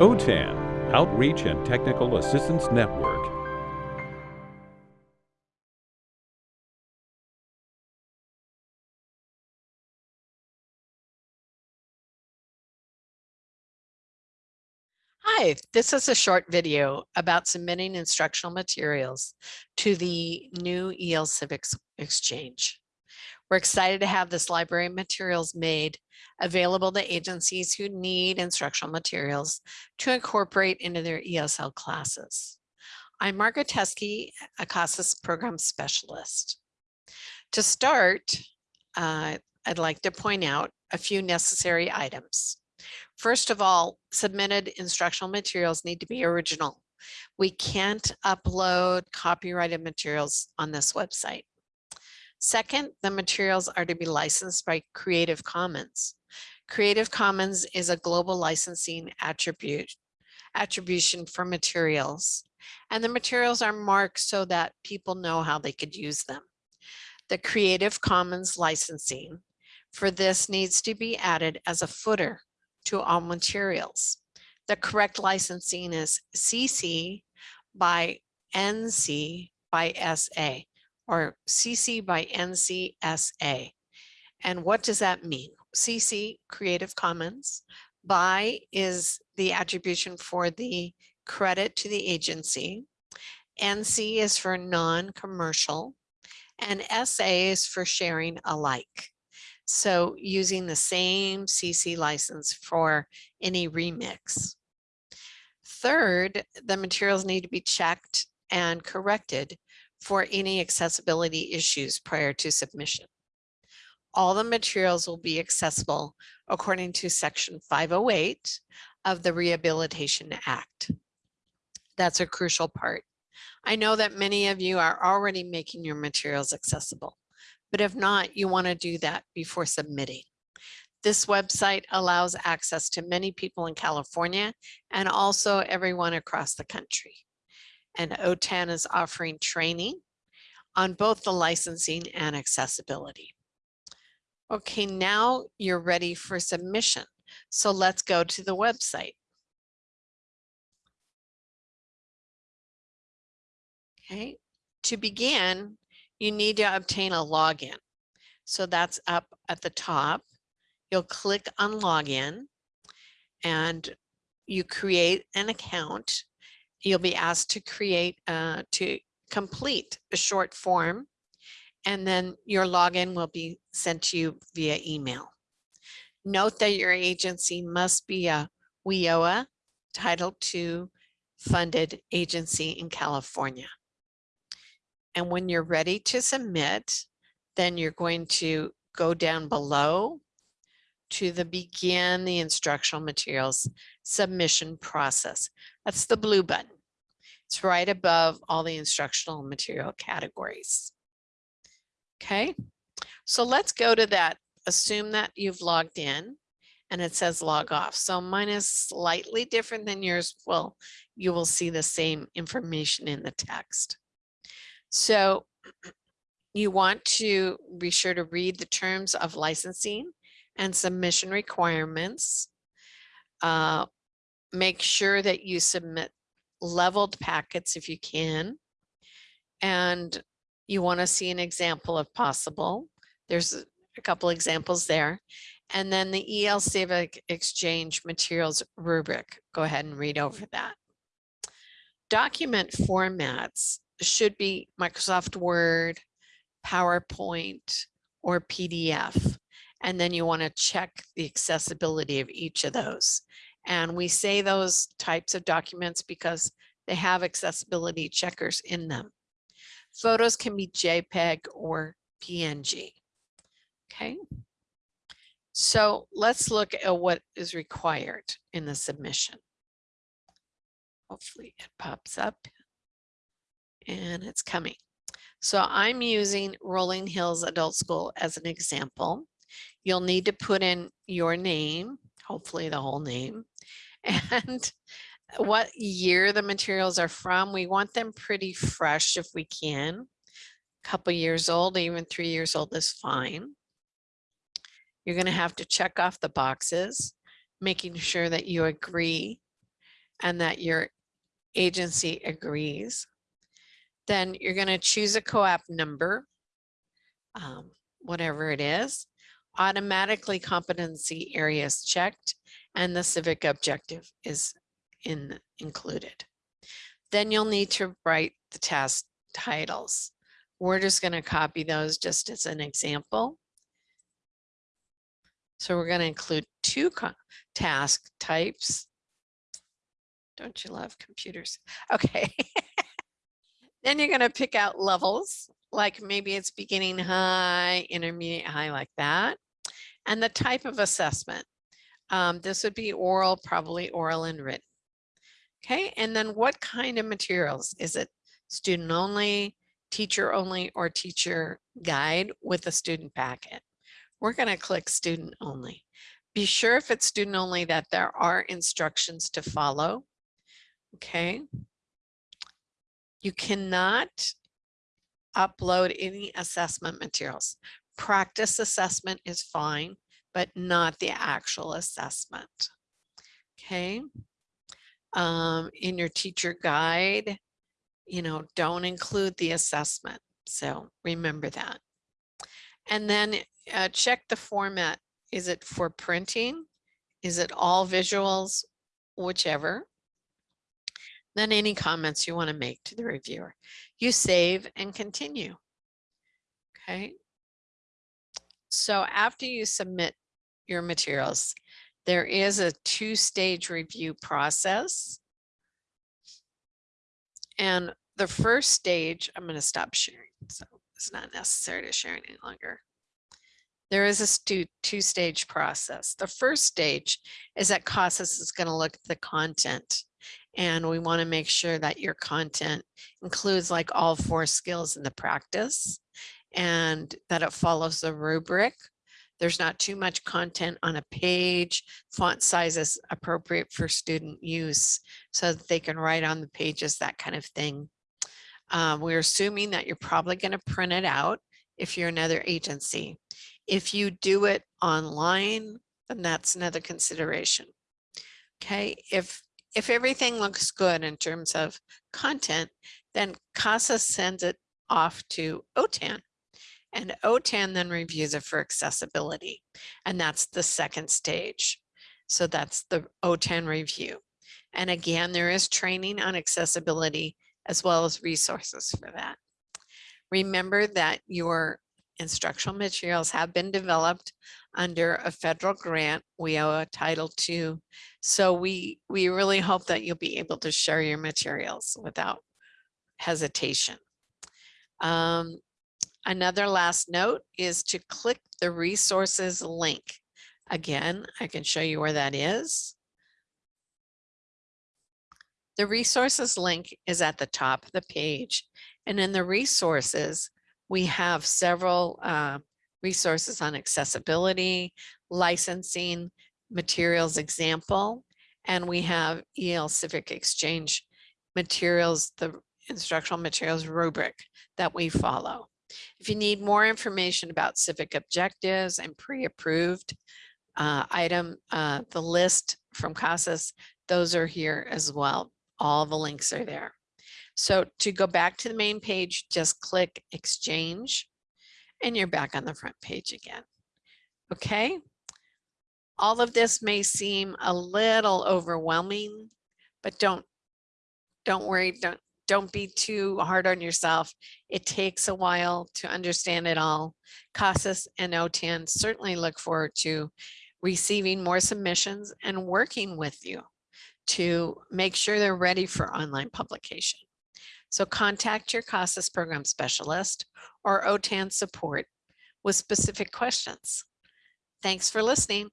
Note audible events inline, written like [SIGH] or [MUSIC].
OTAN, Outreach and Technical Assistance Network. Hi, this is a short video about submitting instructional materials to the new EL Civics Exchange. We're excited to have this library materials made available to agencies who need instructional materials to incorporate into their ESL classes. I'm Margaret Teske, a CASAS program specialist. To start, uh, I'd like to point out a few necessary items. First of all, submitted instructional materials need to be original. We can't upload copyrighted materials on this website. Second, the materials are to be licensed by Creative Commons. Creative Commons is a global licensing attribute attribution for materials and the materials are marked so that people know how they could use them. The Creative Commons licensing for this needs to be added as a footer to all materials. The correct licensing is CC by NC by SA or CC by NCSA. And what does that mean? CC Creative Commons by is the attribution for the credit to the agency. NC is for non-commercial and SA is for sharing alike. So using the same CC license for any remix. Third, the materials need to be checked and corrected for any accessibility issues prior to submission. All the materials will be accessible according to section 508 of the Rehabilitation Act. That's a crucial part. I know that many of you are already making your materials accessible. But if not, you want to do that before submitting. This website allows access to many people in California and also everyone across the country. And OTAN is offering training on both the licensing and accessibility. Okay, now you're ready for submission. So let's go to the website. Okay, to begin, you need to obtain a login. So that's up at the top. You'll click on login and you create an account. You'll be asked to create, uh, to complete a short form and then your login will be sent to you via email. Note that your agency must be a WIOA Title II funded agency in California. And when you're ready to submit, then you're going to go down below to the begin the instructional materials submission process. That's the blue button. It's right above all the instructional material categories. Okay, so let's go to that. Assume that you've logged in and it says log off. So mine is slightly different than yours. Well, you will see the same information in the text. So you want to be sure to read the terms of licensing and submission requirements. Uh, make sure that you submit leveled packets if you can. And you want to see an example if possible. There's a couple examples there. And then the EL Civic Exchange materials rubric. Go ahead and read over that. Document formats should be Microsoft Word, PowerPoint, or PDF. And then you want to check the accessibility of each of those. And we say those types of documents because they have accessibility checkers in them. Photos can be JPEG or PNG. Okay. So let's look at what is required in the submission. Hopefully it pops up and it's coming. So I'm using Rolling Hills Adult School as an example. You'll need to put in your name, hopefully the whole name, and what year the materials are from. We want them pretty fresh if we can. A couple years old, even three years old is fine. You're going to have to check off the boxes, making sure that you agree and that your agency agrees. Then you're going to choose a COAAP number, um, whatever it is, automatically competency areas checked, and the civic objective is in included. Then you'll need to write the task titles. We're just going to copy those just as an example. So we're going to include two task types. Don't you love computers? Okay. [LAUGHS] then you're going to pick out levels, like maybe it's beginning high, intermediate high, like that. And the type of assessment. Um, this would be oral, probably oral and written. Okay, and then what kind of materials? Is it student only, teacher only, or teacher guide with a student packet? We're going to click student only. Be sure if it's student only that there are instructions to follow. Okay. You cannot upload any assessment materials. Practice assessment is fine, but not the actual assessment. Okay um, in your teacher guide, you know, don't include the assessment. So remember that. And then uh, check the format. Is it for printing? Is it all visuals? Whichever. Then any comments you want to make to the reviewer. You save and continue. Okay. So after you submit your materials, there is a two-stage review process. And the first stage, I'm going to stop sharing. So it's not necessary to share any longer. There is a two-stage process. The first stage is that CASAS is going to look at the content and we want to make sure that your content includes like all four skills in the practice and that it follows the rubric there's not too much content on a page. Font size is appropriate for student use so that they can write on the pages, that kind of thing. Um, we're assuming that you're probably going to print it out if you're another agency. If you do it online, then that's another consideration. Okay, if if everything looks good in terms of content, then CASAS sends it off to OTAN and OTAN then reviews it for accessibility. And that's the second stage. So that's the OTAN review. And again, there is training on accessibility as well as resources for that. Remember that your instructional materials have been developed under a federal grant. WIOA Title II. So we, we really hope that you'll be able to share your materials without hesitation. Um, Another last note is to click the resources link. Again, I can show you where that is. The resources link is at the top of the page. And in the resources, we have several uh, resources on accessibility, licensing, materials example, and we have EL Civic Exchange materials, the instructional materials rubric that we follow. If you need more information about civic objectives and pre-approved uh, item, uh, the list from CASAS, those are here as well. All the links are there. So to go back to the main page, just click exchange and you're back on the front page again. Okay. All of this may seem a little overwhelming, but don't don't worry, don't don't be too hard on yourself. It takes a while to understand it all. CASAS and OTAN certainly look forward to receiving more submissions and working with you to make sure they're ready for online publication. So contact your CASAS program specialist or OTAN support with specific questions. Thanks for listening.